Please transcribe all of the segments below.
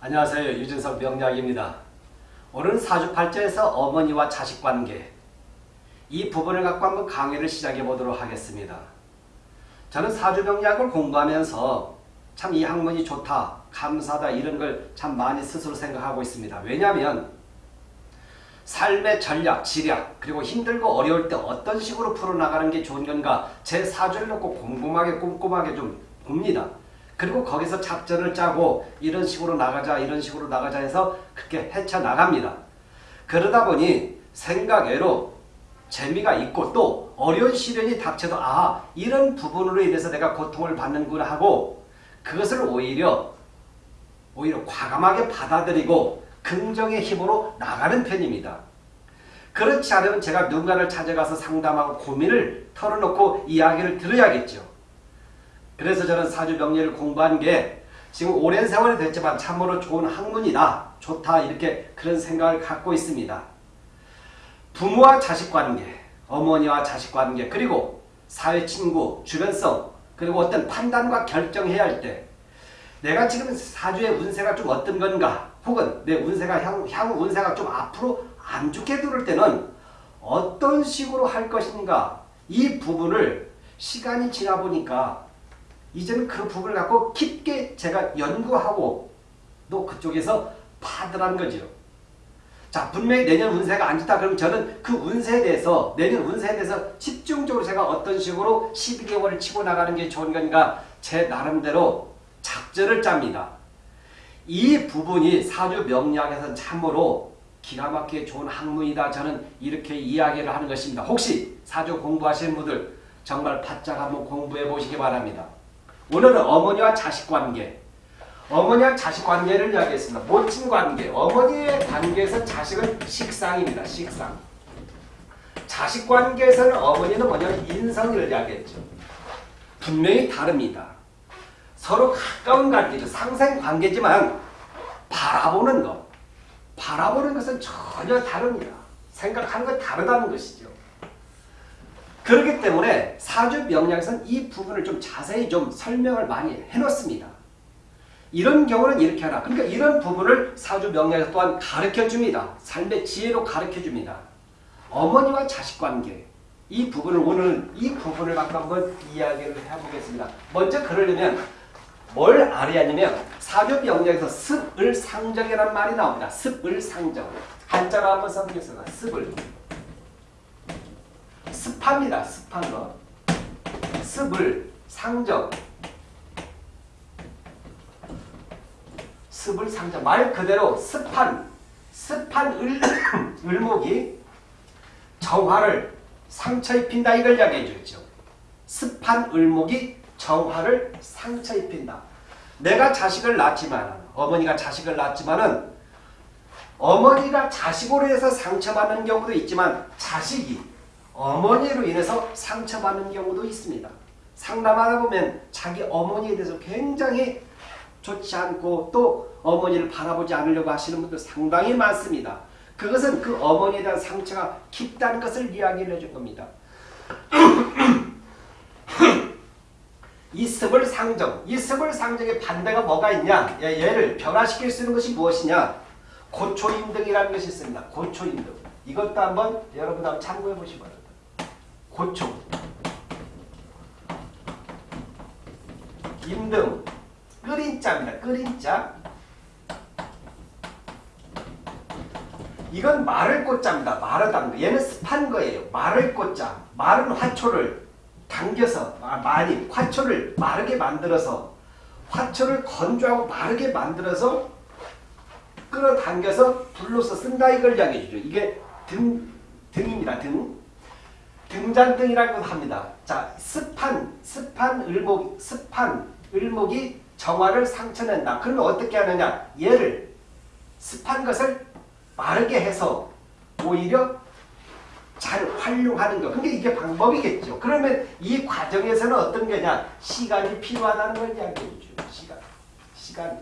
안녕하세요. 유진석 명약입니다 오늘은 사주팔자에서 어머니와 자식 관계 이 부분을 갖고 한번 강의를 시작해 보도록 하겠습니다. 저는 사주명약을 공부하면서 참 이 학문이 좋다, 감사다 이런 걸 참 많이 스스로 생각하고 있습니다. 왜냐하면 삶의 전략, 지략 그리고 힘들고 어려울 때 어떤 식으로 풀어나가는 게 좋은 건가 제 사주를 놓고 꼼꼼하게 꼼꼼하게 좀 봅니다. 그리고 거기서 작전을 짜고 이런 식으로 나가자 이런 식으로 나가자 해서 그렇게 헤쳐나갑니다. 그러다 보니 생각외로 재미가 있고 또 어려운 시련이 닥쳐도 아 이런 부분으로 인해서 내가 고통을 받는구나 하고 그것을 오히려 오히려 과감하게 받아들이고 긍정의 힘으로 나가는 편입니다. 그렇지 않으면 제가 누군가를 찾아가서 상담하고 고민을 털어놓고 이야기를 들어야겠죠. 그래서 저는 사주명리를 공부한 게 지금 오랜 세월이 됐지만 참으로 좋은 학문이다. 좋다. 이렇게 그런 생각을 갖고 있습니다. 부모와 자식 관계, 어머니와 자식 관계, 그리고 사회 친구, 주변성, 그리고 어떤 판단과 결정해야 할 때 내가 지금 사주의 운세가 좀 어떤 건가 혹은 내 운세가 향, 향후 운세가 좀 앞으로 안 좋게 들을 때는 어떤 식으로 할 것인가 이 부분을 시간이 지나 보니까 이제는 그 부분을 갖고 깊게 제가 연구하고 또 그쪽에서 파들한 거죠. 자 분명히 내년 운세가 안 좋다 그러면 저는 그 운세에 대해서 내년 운세에 대해서 집중적으로 제가 어떤 식으로 12개월을 치고 나가는 게 좋은 건가 제 나름대로 작전을 짭니다. 이 부분이 사주 명리학에서는 참으로 기가 막히게 좋은 학문이다. 저는 이렇게 이야기를 하는 것입니다. 혹시 사주 공부하시는 분들 정말 바짝 한번 공부해 보시기 바랍니다. 오늘은 어머니와 자식 관계 어머니와 자식 관계를 이야기했습니다. 모친 관계 어머니의 관계에서 자식은 식상입니다. 식상 자식 관계에서는 어머니는 뭐냐면 인성을 이야기했죠. 분명히 다릅니다. 서로 가까운 관계죠. 상생 관계지만 바라보는 것 바라보는 것은 전혀 다릅니다. 생각하는 건 다르다는 것이죠. 그렇기 때문에 사주 명량에서는 이 부분을 좀 자세히 좀 설명을 많이 해놓습니다. 이런 경우는 이렇게 하라. 그러니까 이런 부분을 사주 명량에서 또한 가르쳐 줍니다. 삶의 지혜로 가르쳐 줍니다. 어머니와 자식 관계 이 부분을 오늘은 이 부분을 갖고 한번 이야기를 해보겠습니다. 먼저 그러려면 뭘 알아야 하냐면 사주 명량에서 습을 상정이라는 말이 나옵니다. 습을 상정. 한자로 한번 써보겠습니다. 습을. 습합니다. 습한 거. 습을 상정. 습을 상정. 말 그대로 습한 습한 을, 을목이 정화를 상처 입힌다 이걸 이야기해 주죠. 습한 을목이 정화를 상처 입힌다. 내가 자식을 낳지만 어머니가 자식을 낳지만은 어머니가 자식으로 해서 상처받는 경우도 있지만 자식이 어머니로 인해서 상처받는 경우도 있습니다. 상담하다 보면 자기 어머니에 대해서 굉장히 좋지 않고 또 어머니를 바라보지 않으려고 하시는 분들 상당히 많습니다. 그것은 그 어머니에 대한 상처가 깊다는 것을 이야기를 해준 겁니다. 이 습을 상정, 이 습을 상정의 반대가 뭐가 있냐? 얘를 변화시킬 수 있는 것이 무엇이냐? 고초임등이라는 것이 있습니다. 고초임등. 이것도 한번 여러분 한번 참고해 바랍니다. 고초 임등 끓인 자입니다. 끓인 자 이건 말을 꽃자입니다. 담는 얘는 습한 거예요. 말을 꽃자 마른 화초를 당겨서 아, 많이 화초를 마르게 만들어서 화초를 건조하고 마르게 만들어서 끌어당겨서 불로서 쓴다 이걸 이야기해 주죠. 이게 등, 등입니다. 등. 등잔등이라고 합니다. 자, 습한, 습한 을목, 습한 을목이 정화를 상처낸다. 그러면 어떻게 하느냐? 얘를 습한 것을 마르게 해서 오히려 잘 활용하는 거. 근데 이게 방법이겠죠. 그러면 이 과정에서는 어떤 거냐? 시간이 필요하다는 걸 이야기해 줘. 시간. 시간.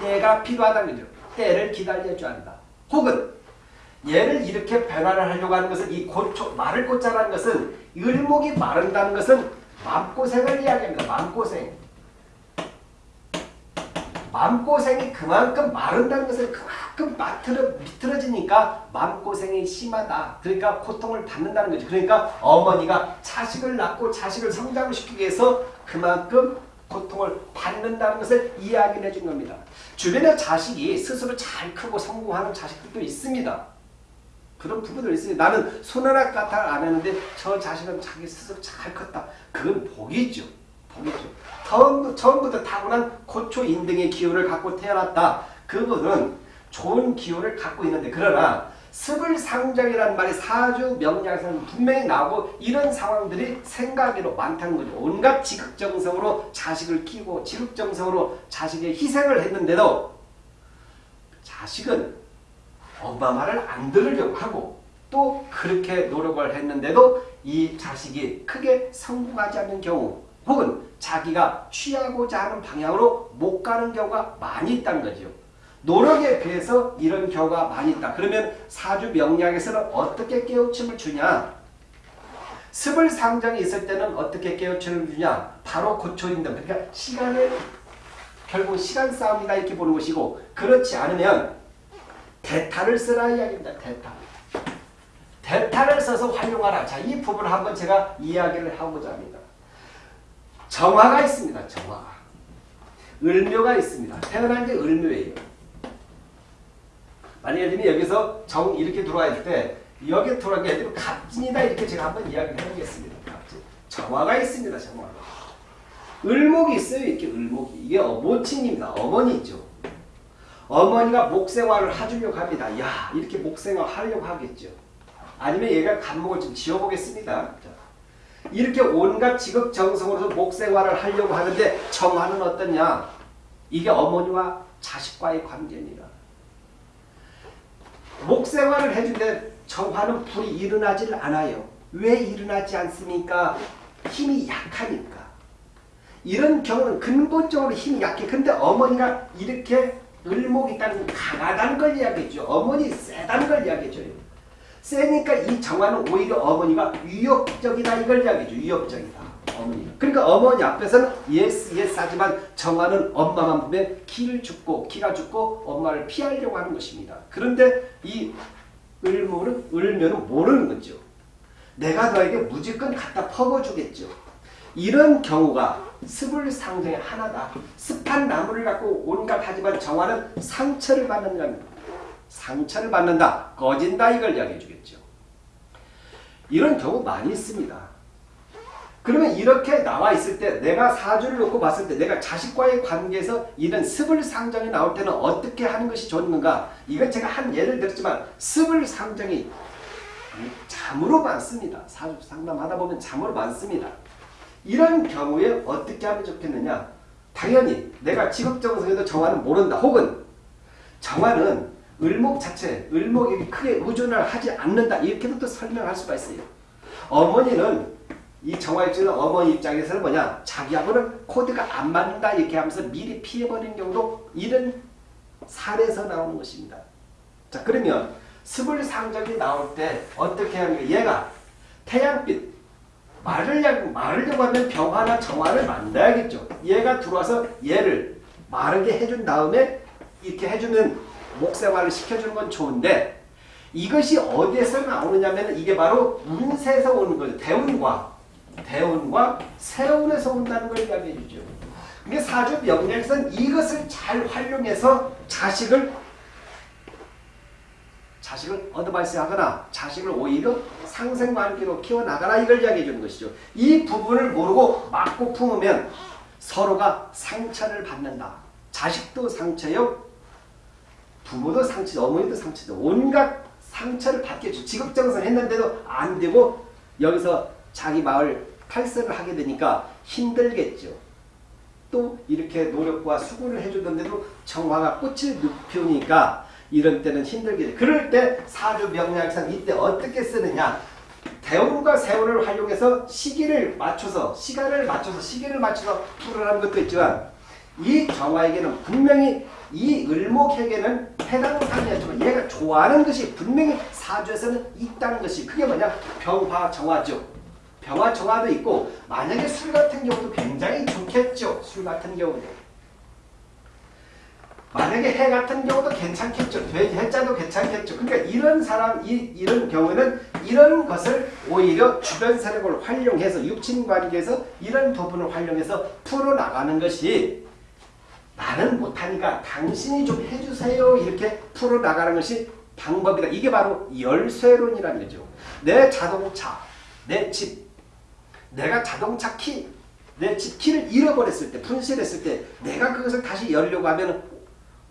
때가 필요하다는 거죠. 때를 기다려줘야 한다. 혹은 얘를 이렇게 변화를 하려고 하는 것은 이 고초, 마를 고자라는 것은 을목이 마른다는 것은 마음고생을 이야기합니다. 마음고생. 마음고생이 그만큼 마른다는 것은 그만큼 마트러, 미트러지니까 마음고생이 심하다. 그러니까 고통을 받는다는 거죠. 그러니까 어머니가 자식을 낳고 자식을 성장을 시키기 위해서 그만큼 고통을 받는다는 것을 이야기를 해준 겁니다. 주변에 자식이 스스로 잘 크고 성공하는 자식들도 있습니다. 그런 부분도 있어요. 나는 손 하나 까딱 안 했는데 저 자식은 자기 스스로 잘 컸다. 그건 복이죠. 복이죠. 처음, 처음부터 타고난 고초 인등의 기운을 갖고 태어났다. 그분은 좋은 기운을 갖고 있는데 그러나 스불상정이라는 말이 사주 명량에서는 분명히 나오고 이런 상황들이 생각으로 많다는 거죠. 온갖 지극정성으로 자식을 키우고 지극정성으로 자식의 희생을 했는데도 자식은 말을 안 들으려고 하고 또 그렇게 노력을 했는데도 이 자식이 크게 성공하지 않는 경우 혹은 자기가 취하고자 하는 방향으로 못 가는 경우가 많이 있다는 거죠. 노력에 비해서 이런 경우가 많이 있다. 그러면 사주 명리학에서는 어떻게 깨우침을 주냐? 습을 상정이 있을 때는 어떻게 깨우침을 주냐? 바로 고초인등. 그러니까 시간을 결국 시간 싸움이다 이렇게 보는 것이고 그렇지 않으면 대타를 쓰라 이야기입니다. 대타. 대타를 써서 활용하라. 자, 이 부분을 한번 제가 이야기를 하고자 합니다. 정화가 있습니다. 정화가. 을묘가 있습니다. 태어난 게 을묘예요. 만약에 예를 여기서 정 이렇게 들어와 있을 때 여기에 들어가게 해도 갑진이다 이렇게 제가 한번 이야기를 해보겠습니다. 갑진. 정화가 있습니다. 정화가. 을목이 있어요. 이렇게 을목이. 이게 모친입니다. 어머니죠. 어머니가 목생활을 해주려고 합니다. 야 이렇게 목생활 하려고 하겠죠. 아니면 얘가 간목을 좀 지어보겠습니다. 이렇게 온갖 지극정성으로서 목생활을 하려고 하는데 정화는 어떠냐? 이게 어머니와 자식과의 관계입니다. 목생활을 해주는데 정화는 불이 일어나질 않아요. 왜 일어나지 않습니까? 힘이 약하니까. 이런 경우는 근본적으로 힘이 약해. 근데 어머니가 이렇게 을목이 있다는 강하다는 걸 이야기했죠. 어머니 세다는 걸 이야기해줘요. 세니까 이 정화는 오히려 어머니가 위협적이다 이걸 이야기해줘. 위협적이다. 어머니. 그러니까 어머니 앞에서는 yes yes 하지만 정화는 엄마만 보면 기를 죽고 기가 죽고 엄마를 피하려고 하는 것입니다. 그런데 이 을모는 을면은 모르는 거죠. 내가 너에게 무조건 갖다 퍼부어주겠죠. 이런 경우가 습을 상정의 하나다. 습한 나무를 갖고 온갖 하지만 정화는 상처를 받는 겁니다. 상처를 받는다. 꺼진다 이걸 이야기해 주겠죠. 이런 경우 많이 있습니다. 그러면 이렇게 나와 있을 때 내가 사주를 놓고 봤을 때 내가 자식과의 관계에서 이런 습을 상정이 나올 때는 어떻게 하는 것이 좋은가 이건 제가 한 예를 들었지만 습을 상정이 잠으로 많습니다. 사주 상담하다 보면 잠으로 많습니다. 이런 경우에 어떻게 하면 좋겠느냐? 당연히 내가 직업정성에도 정화는 모른다. 혹은 정화는 을목 자체 을목이 크게 의존을 하지 않는다. 이렇게도 또 설명할 수가 있어요. 어머니는 이 정화일주는 어머니 입장에서는 뭐냐? 자기하고는 코드가 안 맞는다. 이렇게 하면서 미리 피해버리는 경우도 이런 사례에서 나오는 것입니다. 자 그러면 스불 상적이 나올 때 어떻게 하는 얘가 태양빛 말을 말으려고 하면 병화나 정화를 만들어야겠죠. 얘가 들어와서 얘를 마르게 해준 다음에 이렇게 해주면 목생활을 시켜주는 건 좋은데 이것이 어디에서 나오느냐면 이게 바로 운세에서 오는 거죠. 대운과 대운과 새로운에서 온다는 걸 이야기해 주죠. 사주 명령에서는 이것을 잘 활용해서 자식을 자식을 어드바이스 하거나 자식을 오히려 상생관계로 키워나가라 이걸 이야기해 주는 것이죠. 이 부분을 모르고 맞고 품으면 서로가 상처를 받는다. 자식도 상처요. 부모도 상처, 어머니도 상처죠. 온갖 상처를 받겠죠. 직업정성 했는데도 안 되고 여기서 자기 마을 탈선을 하게 되니까 힘들겠죠. 또 이렇게 노력과 수고를 해주던데도 정화가 꽃을 피우니까 이런 때는 힘들게 그럴 때 사주 명리학상 이때 어떻게 쓰느냐 대운과 세운을 활용해서 시기를 맞춰서 시간을 맞춰서 시기를 맞춰서 풀어라는 것도 있지만 이 정화에게는 분명히 이 을목에게는 해당 상이었지만 얘가 좋아하는 것이 분명히 사주에서는 있다는 것이 그게 뭐냐 병화 정화죠. 병화 정화도 있고 만약에 술 같은 경우도 굉장히 좋겠죠. 술 같은 경우도. 만약에 해 같은 경우도 괜찮겠죠. 돼지 해자도 괜찮겠죠. 그러니까 이런 사람, 이, 이런 경우에는 이런 것을 오히려 주변 세력을 활용해서 육친 관계에서 이런 부분을 활용해서 풀어나가는 것이 나는 못하니까 당신이 좀 해주세요. 이렇게 풀어나가는 것이 방법이다. 이게 바로 열쇠론이라는 거죠. 내 자동차, 내 집, 내가 자동차 키, 내 집 키를 잃어버렸을 때, 분실했을 때 내가 그것을 다시 열려고 하면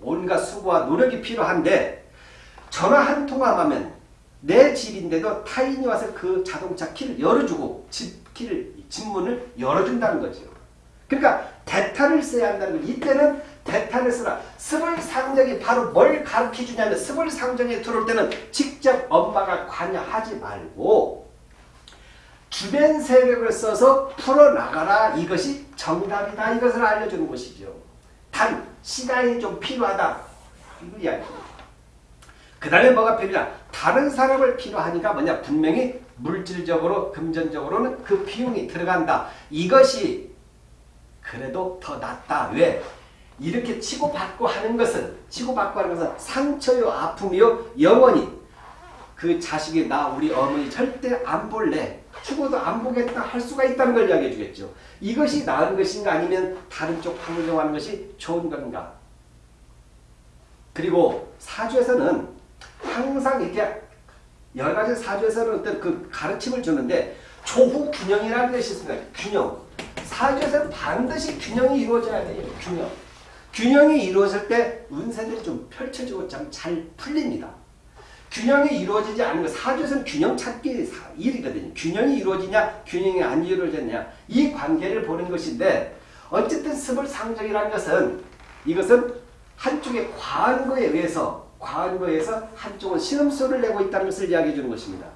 온갖 수고와 노력이 필요한데 전화 한 통화만 하면 내 집인데도 타인이 와서 그 자동차 키를 열어주고 집 키를, 집 문을 열어준다는 거죠. 그러니까 대타를 써야 한다는 거예요. 이때는 대타를 쓰라. 스벌상정이 바로 뭘 가르쳐주냐면 스벌상정에 들어올 때는 직접 엄마가 관여하지 말고 주변 세력을 써서 풀어나가라. 이것이 정답이다. 이것을 알려주는 것이죠. 단 시간이 좀 필요하다. 이거 이야기입니다. 그 다음에 뭐가 필요하냐. 다른 사람을 필요하니까 뭐냐. 분명히 물질적으로 금전적으로는 그 비용이 들어간다. 이것이 그래도 더 낫다. 왜? 이렇게 치고받고 하는 것은 치고받고 하는 것은 상처요 아픔이요 영원히 그 자식이 나 우리 어머니 절대 안 볼래 죽어도 안 보겠다 할 수가 있다는 걸 이야기해 주겠죠. 이것이 나은 것인가 아니면 다른 쪽 방정하는 것이 좋은 건가. 그리고 사주에서는 항상 이렇게 여러 가지 사주에서는 어떤 그 가르침을 주는데 조후 균형이라는 것이 있습니다. 균형. 사주에서는 반드시 균형이 이루어져야 돼요. 균형. 균형이 이루어질 때 운세들이 좀 펼쳐지고 좀잘 풀립니다. 균형이 이루어지지 않는 거 사주에서는 균형 찾기 일이거든요. 균형이 이루어지냐 균형이 안 이루어졌냐 이 관계를 보는 것인데 어쨌든 스벌상정이라는 것은 이것은 한쪽에 과한 거에 의해서 과한 거에 의해서 한쪽은 신음소리를 내고 있다는 것을 이야기해 주는 것입니다.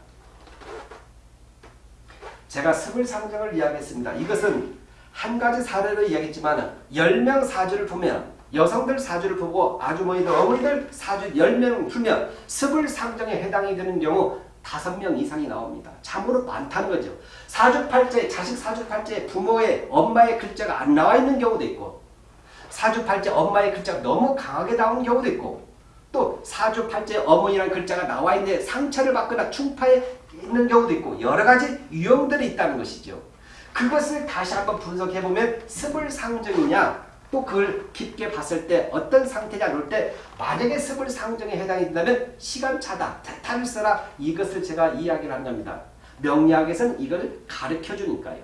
제가 스벌상정을 이야기했습니다. 이것은 한 가지 사례로 이야기했지만 10명 사주를 보면 여성들 사주를 보고 아주머니들 어머니들 사주 10명 풀면 스불상정에 해당이 되는 경우 5명 이상이 나옵니다. 참으로 많다는 거죠. 사주팔자에 자식 사주팔자에 부모의 엄마의 글자가 안 나와 있는 경우도 있고 사주팔자 엄마의 글자가 너무 강하게 나오는 경우도 있고 또 사주팔자에 어머니라는 글자가 나와 있는데 상처를 받거나 충파에 있는 경우도 있고 여러 가지 유형들이 있다는 것이죠. 그것을 다시 한번 분석해보면 스불상정이냐 또 그걸 깊게 봤을 때 어떤 상태냐 그럴 때 만약에 스불상정에 해당이 된다면 시간차다. 써라. 이것을 제가 이야기를 한 겁니다. 명리학에서는 이걸 가르쳐 주니까요.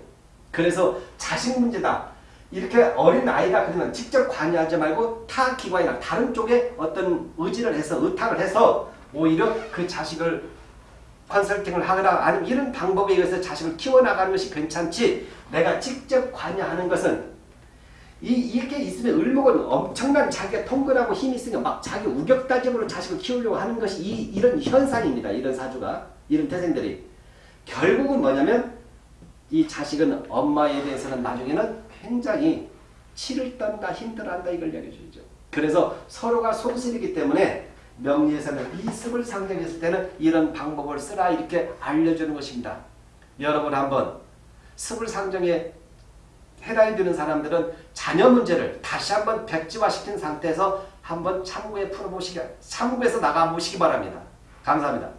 그래서 자식 문제다. 이렇게 어린 아이가 그러면 직접 관여하지 말고 타 기관이나 다른 쪽에 어떤 의지를 해서 의탁을 해서 오히려 그 자식을 컨설팅을 하거나 아니면 이런 방법에 의해서 자식을 키워나가는 것이 괜찮지 내가 직접 관여하는 것은 이, 이렇게 있으면 을목은 엄청난 자기가 통근하고 힘이 있으니까 막 자기 우격다짐으로 자식을 키우려고 하는 것이 이, 이런 현상입니다. 이런 사주가. 이런 태생들이. 결국은 뭐냐면 이 자식은 엄마에 대해서는 나중에는 굉장히 치를 떤다 힘들어한다 이걸 이야기해 주죠. 그래서 서로가 손실이기 때문에 명리에서는 이습을 상정했을 때는 이런 방법을 쓰라 이렇게 알려주는 것입니다. 여러분 한번 습을 상정에 해당이 되는 사람들은 자녀 문제를 다시 한번 백지화시킨 상태에서 한번 참고에 풀어보시기, 참고해서 나가보시기 바랍니다. 감사합니다.